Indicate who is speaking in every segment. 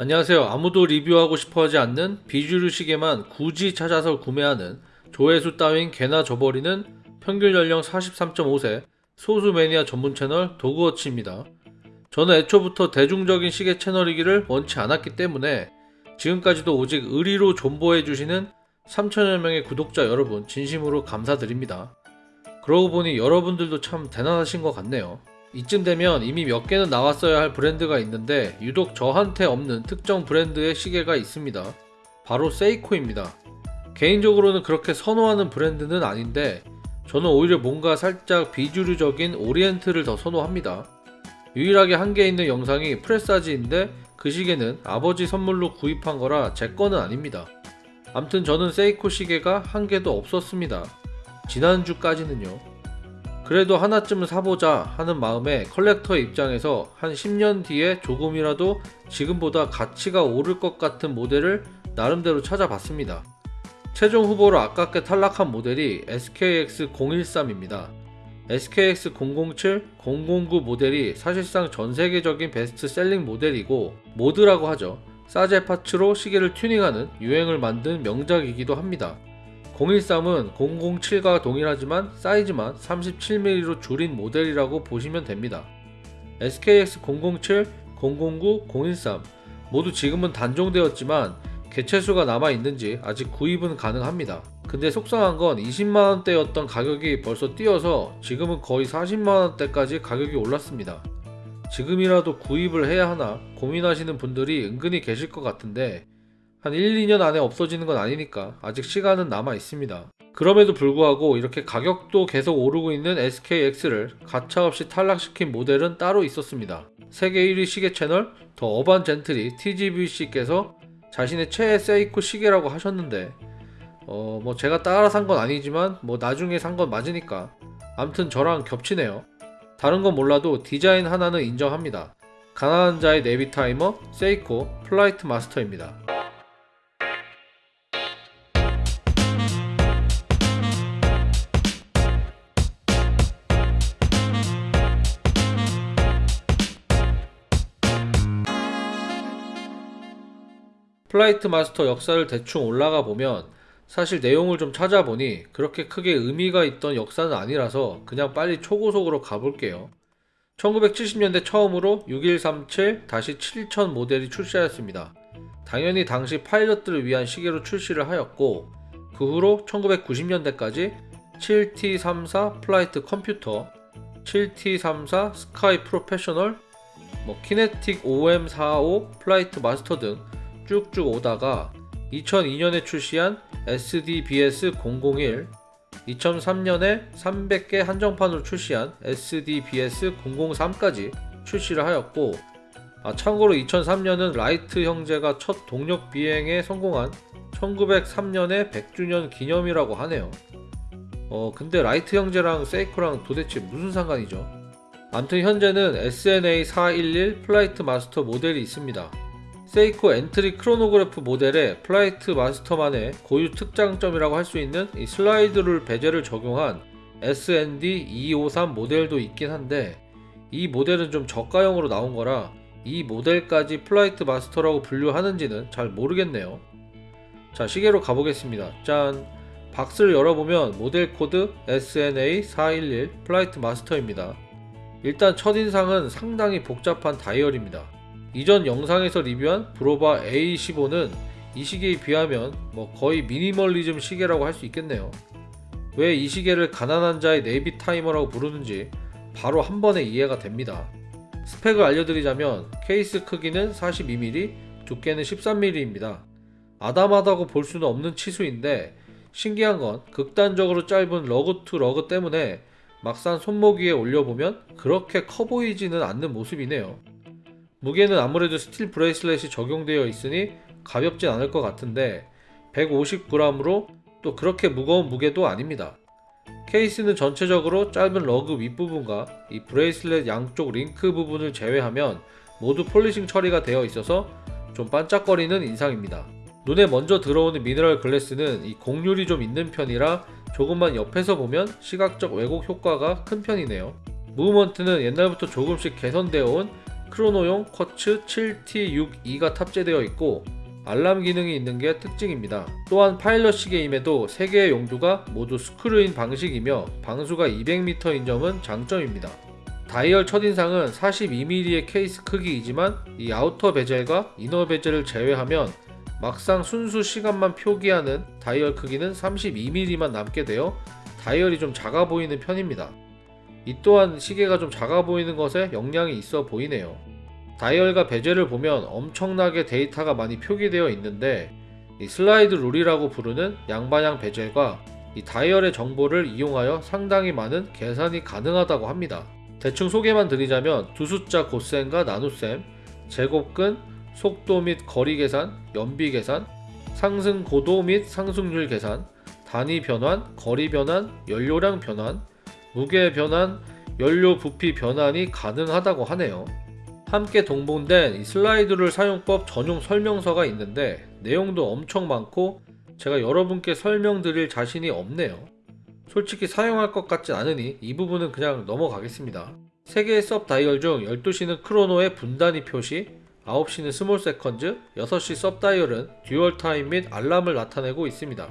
Speaker 1: 안녕하세요. 아무도 리뷰하고 싶어 하지 않는 비주류 시계만 굳이 찾아서 구매하는 조회수 따윈 개나 줘버리는 평균 연령 43.5세 소수 매니아 전문 채널 도그워치입니다. 저는 애초부터 대중적인 시계 채널이기를 원치 않았기 때문에 지금까지도 오직 의리로 존버해주시는 3천여 명의 구독자 여러분 진심으로 감사드립니다. 그러고 보니 여러분들도 참 대단하신 것 같네요. 이쯤 되면 이미 몇 개는 나왔어야 할 브랜드가 있는데 유독 저한테 없는 특정 브랜드의 시계가 있습니다. 바로 세이코입니다. 개인적으로는 그렇게 선호하는 브랜드는 아닌데 저는 오히려 뭔가 살짝 비주류적인 오리엔트를 더 선호합니다. 유일하게 한 개 있는 영상이 프레사지인데 그 시계는 아버지 선물로 구입한 거라 제 거는 아닙니다. 암튼 저는 세이코 시계가 한 개도 없었습니다. 지난주까지는요. 그래도 하나쯤은 사보자 하는 마음에 컬렉터의 입장에서 한 10년 뒤에 조금이라도 지금보다 가치가 오를 것 같은 모델을 나름대로 찾아봤습니다. 최종 후보로 아깝게 탈락한 모델이 SKX013입니다. SKX007, 009 모델이 사실상 전 세계적인 best-selling 모델이고 mod라고 하죠. 사제 parts로 시계를 튜닝하는 유행을 만든 명작이기도 합니다. 013은 007과 동일하지만 사이즈만 37mm로 줄인 모델이라고 보시면 됩니다. SKX 007, 009, 013 모두 지금은 단종되었지만 개체수가 남아있는지 아직 구입은 가능합니다. 근데 속상한 건 20만원대였던 가격이 벌써 뛰어서 지금은 거의 40만원대까지 가격이 올랐습니다. 지금이라도 구입을 해야 하나 고민하시는 분들이 은근히 계실 것 같은데 한 1, 2년 안에 없어지는 건 아니니까 아직 시간은 남아 있습니다. 그럼에도 불구하고 이렇게 가격도 계속 오르고 있는 SKX를 가차없이 탈락시킨 모델은 따로 있었습니다. 세계 1위 시계 채널 더 어반 젠틀이 TGVC께서 자신의 최애 세이코 시계라고 하셨는데 어 뭐 제가 따라 산 건 아니지만 뭐 나중에 산 건 맞으니까 암튼 저랑 겹치네요. 다른 건 몰라도 디자인 하나는 인정합니다. 가난한 자의 네비 타이머 세이코 플라이트 마스터입니다. 플라이트 마스터 역사를 대충 올라가 보면 사실 내용을 좀 찾아보니 그렇게 크게 의미가 있던 역사는 아니라서 그냥 빨리 초고속으로 가볼게요. 1970년대 처음으로 6137-7000 모델이 출시하였습니다. 당연히 당시 파일럿들을 위한 시계로 출시를 하였고 그 후로 1990년대까지 7T34 플라이트 컴퓨터, 7T34 스카이 프로페셔널, 뭐 키네틱 OM45 플라이트 마스터 등 쭉쭉 오다가 2002년에 출시한 SDBS001, 2003년에 300개 한정판으로 출시한 SDBS003까지 출시를 하였고 아, 참고로 2003년은 라이트 형제가 첫 동력 비행에 성공한 1903년의 100주년 기념이라고 하네요. 어 근데 라이트 형제랑 세이코랑 도대체 무슨 상관이죠? 암튼 현재는 SNA 411 Flightmaster 모델이 있습니다. 세이코 엔트리 크로노그래프 모델의 Flightmaster만의 고유 특장점이라고 할 수 있는 이 slide rule bezel을 적용한 SND253 모델도 있긴 한데 이 모델은 좀 저가형으로 나온 거라 이 모델까지 Flightmaster라고 분류하는지는 잘 모르겠네요. 자 시계로 가보겠습니다. 짠! 박스를 열어보면 모델 코드 SNA411 Flightmaster입니다. 일단 첫인상은 상당히 복잡한 다이얼입니다. 이전 영상에서 리뷰한 Bulova A15는 이 시계에 비하면 뭐 거의 미니멀리즘 시계라고 할 수 있겠네요. 왜 이 시계를 가난한 자의 Navitimer라고 부르는지 바로 한 번에 이해가 됩니다. 스펙을 알려드리자면 케이스 크기는 42mm, 두께는 13mm입니다. 아담하다고 볼 수는 없는 치수인데 신기한 건 극단적으로 짧은 lug to lug 때문에 막상 손목 위에 올려보면 그렇게 커 보이지는 않는 모습이네요. 무게는 아무래도 steel bracelet이 적용되어 있으니 가볍진 않을 것 같은데 150g으로 또 그렇게 무거운 무게도 아닙니다. 케이스는 전체적으로 짧은 lug 윗부분과 이 bracelet 양쪽 링크 부분을 제외하면 모두 polishing 처리가 되어 있어서 좀 반짝거리는 인상입니다. 눈에 먼저 들어오는 mineral glass는 이 곡률이 좀 있는 편이라 조금만 옆에서 보면 시각적 왜곡 효과가 큰 편이네요. movement는 옛날부터 조금씩 개선되어 온 크로노용 쿼츠 7T62가 탑재되어 있고 알람 기능이 있는 게 특징입니다. 또한 파일럿 시계임에도 3개의 용두가 모두 screw-in 방식이며 방수가 200m인 점은 장점입니다. 다이얼 첫인상은 42mm의 케이스 크기이지만 이 outer bezel과 inner bezel을 제외하면 막상 순수 시간만 표기하는 다이얼 크기는 32mm만 남게 되어 다이얼이 좀 작아 보이는 편입니다. 이 또한 시계가 좀 작아 보이는 것에 영향이 있어 보이네요. 다이얼과 베젤을 보면 엄청나게 데이터가 많이 표기되어 있는데 이 슬라이드 룰이라고 부르는 양방향 베젤과 이 다이얼의 정보를 이용하여 상당히 많은 계산이 가능하다고 합니다. 대충 소개만 드리자면 두 숫자 고셈과 나눗셈, 제곱근, 속도 및 거리 계산, 연비 계산, 상승 고도 및 상승률 계산, 단위 변환, 거리 변환, 연료량 변환, 무게 변환, 연료 부피 변환이 가능하다고 하네요. 함께 동봉된 이 slide rule 사용법 전용 설명서가 있는데 내용도 엄청 많고 제가 여러분께 설명드릴 자신이 없네요. 솔직히 사용할 것 같진 않으니 이 부분은 그냥 넘어가겠습니다. 3개의 sub dial 중 12시는 chrono의 분단위 표시, 9시는 small seconds, 6시 sub dial은 dual time 및 알람을 나타내고 있습니다.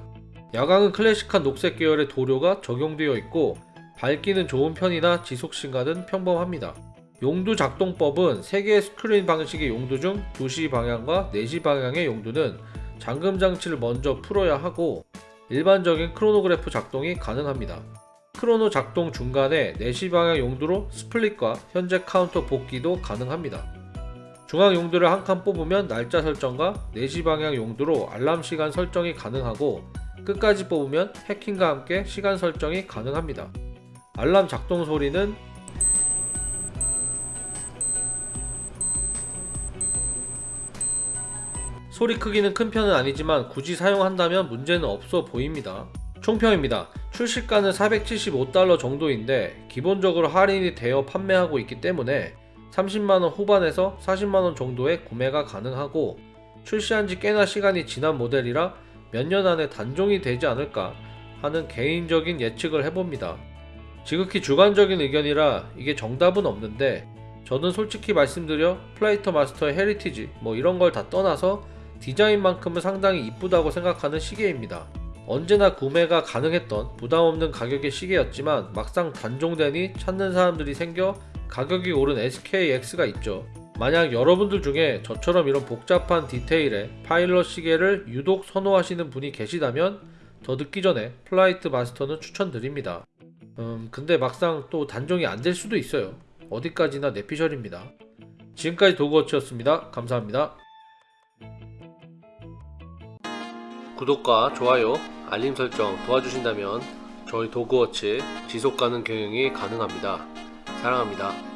Speaker 1: 야광은 클래식한 녹색 계열의 도료가 적용되어 있고 밝기는 좋은 편이나 지속 시간은 평범합니다. 용두 작동법은 3개의 screw-in 방식의 용두 중 2시 방향과 4시 방향의 용두는 잠금 장치를 먼저 풀어야 하고 일반적인 크로노그래프 작동이 가능합니다. chrono 작동 중간에 4시 방향 용두로 split과 현재 카운터 복귀도 가능합니다. 중앙 용두를 한 칸 뽑으면 날짜 설정과 4시 방향 용두로 알람 시간 설정이 가능하고 끝까지 뽑으면 해킹과 함께 시간 설정이 가능합니다. 알람 작동 소리는 소리 크기는 큰 편은 아니지만 굳이 사용한다면 문제는 없어 보입니다. 총평입니다. 출시가는 475달러 정도인데 기본적으로 할인이 되어 판매하고 있기 때문에 30만원 후반에서 40만원 정도의 구매가 가능하고 출시한 지 꽤나 시간이 지난 모델이라 몇 년 안에 단종이 되지 않을까 하는 개인적인 예측을 해봅니다. 지극히 주관적인 의견이라 이게 정답은 없는데 저는 솔직히 말씀드려 Flightmaster의 heritage 뭐 이런 걸 다 떠나서 디자인만큼은 상당히 이쁘다고 생각하는 시계입니다. 언제나 구매가 가능했던 부담없는 가격의 시계였지만 막상 단종되니 찾는 사람들이 생겨 가격이 오른 SKX가 있죠. 만약 여러분들 중에 저처럼 이런 복잡한 디테일의 파일럿 시계를 유독 선호하시는 분이 계시다면 더 늦기 전에 Flightmaster는 추천드립니다. 음, 근데 막상 또 단종이 안 될 수도 있어요. 어디까지나 내피셜입니다. 지금까지 도그워치였습니다. 감사합니다. 구독과 좋아요, 알림 설정 도와주신다면 저희 도그워치 지속가능 경영이 가능합니다. 사랑합니다.